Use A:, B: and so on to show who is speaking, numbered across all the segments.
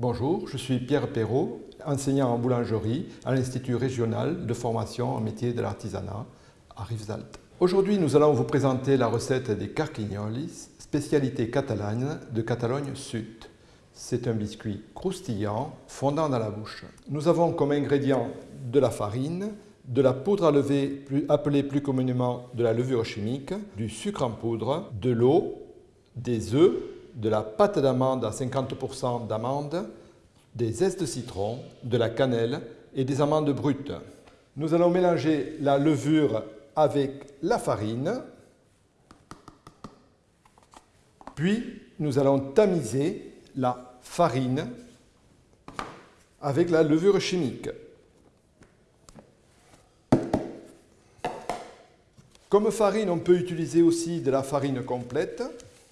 A: Bonjour, je suis Pierre Perrault, enseignant en boulangerie à l'Institut régional de formation en métier de l'artisanat à Rivesaltes. Aujourd'hui, nous allons vous présenter la recette des carquignolis, spécialité catalane de Catalogne Sud. C'est un biscuit croustillant, fondant dans la bouche. Nous avons comme ingrédients de la farine, de la poudre à lever, appelée plus communément de la levure chimique, du sucre en poudre, de l'eau, des œufs, de la pâte d'amande à 50% d'amandes, des zestes de citron, de la cannelle et des amandes brutes. Nous allons mélanger la levure avec la farine, puis nous allons tamiser la farine avec la levure chimique. Comme farine, on peut utiliser aussi de la farine complète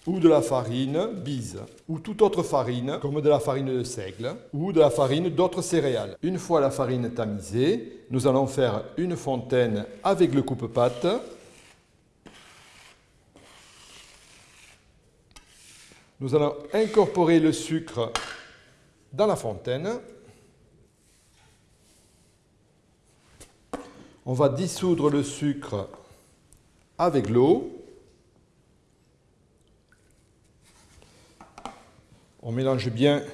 A: ou de la farine bise, ou toute autre farine, comme de la farine de seigle, ou de la farine d'autres céréales. Une fois la farine tamisée, nous allons faire une fontaine avec le coupe-pâte. Nous allons incorporer le sucre dans la fontaine. On va dissoudre le sucre avec l'eau. On mélange bien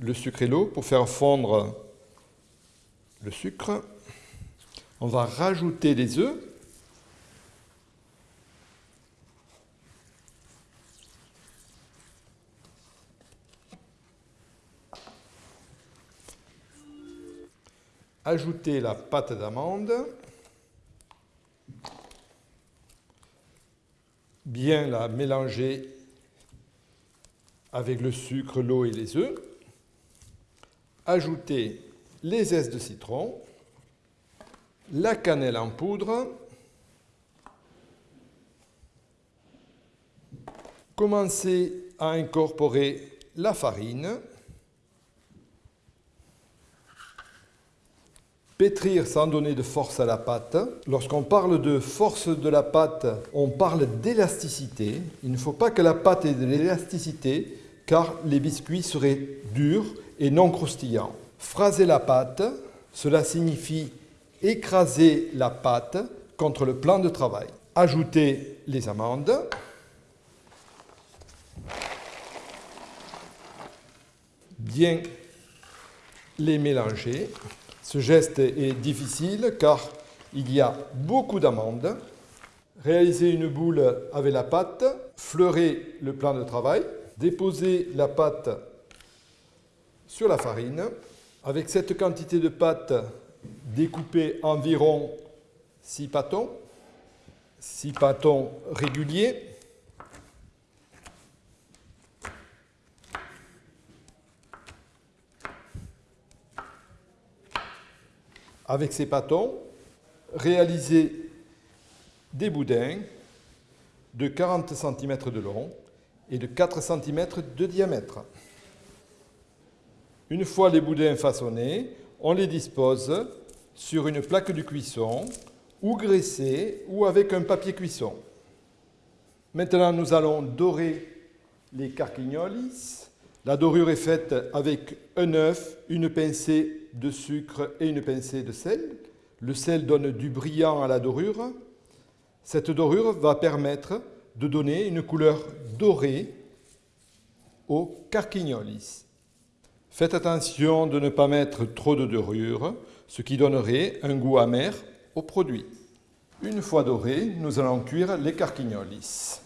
A: le sucre et l'eau pour faire fondre le sucre. On va rajouter les œufs. Ajouter la pâte d'amande. Bien la mélanger avec le sucre, l'eau et les œufs. Ajouter les zestes de citron, la cannelle en poudre, commencer à incorporer la farine, Pétrir sans donner de force à la pâte. Lorsqu'on parle de force de la pâte, on parle d'élasticité. Il ne faut pas que la pâte ait de l'élasticité car les biscuits seraient durs et non croustillants. Phraser la pâte, cela signifie écraser la pâte contre le plan de travail. Ajouter les amandes. Bien les mélanger. Ce geste est difficile car il y a beaucoup d'amandes. Réaliser une boule avec la pâte, fleurer le plan de travail, déposer la pâte sur la farine. Avec cette quantité de pâte, découper environ 6 pâtons, 6 pâtons réguliers. Avec ces pâtons, réaliser des boudins de 40 cm de long et de 4 cm de diamètre. Une fois les boudins façonnés, on les dispose sur une plaque de cuisson ou graissée ou avec un papier cuisson. Maintenant, nous allons dorer les carquignolis. La dorure est faite avec un œuf, une pincée de sucre et une pincée de sel. Le sel donne du brillant à la dorure. Cette dorure va permettre de donner une couleur dorée aux carquignolis. Faites attention de ne pas mettre trop de dorure, ce qui donnerait un goût amer au produit. Une fois dorés, nous allons cuire les carquignolis.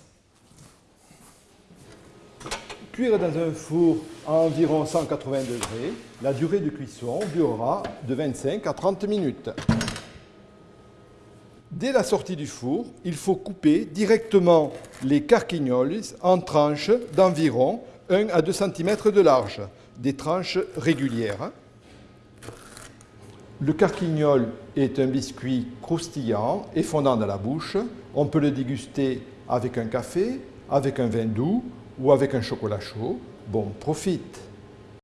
A: Cuire dans un four à environ 180 degrés. La durée de cuisson durera de 25 à 30 minutes. Dès la sortie du four, il faut couper directement les carquignoles en tranches d'environ 1 à 2 cm de large, des tranches régulières. Le carquignol est un biscuit croustillant et fondant dans la bouche. On peut le déguster avec un café, avec un vin doux ou avec un chocolat chaud. Bon, profite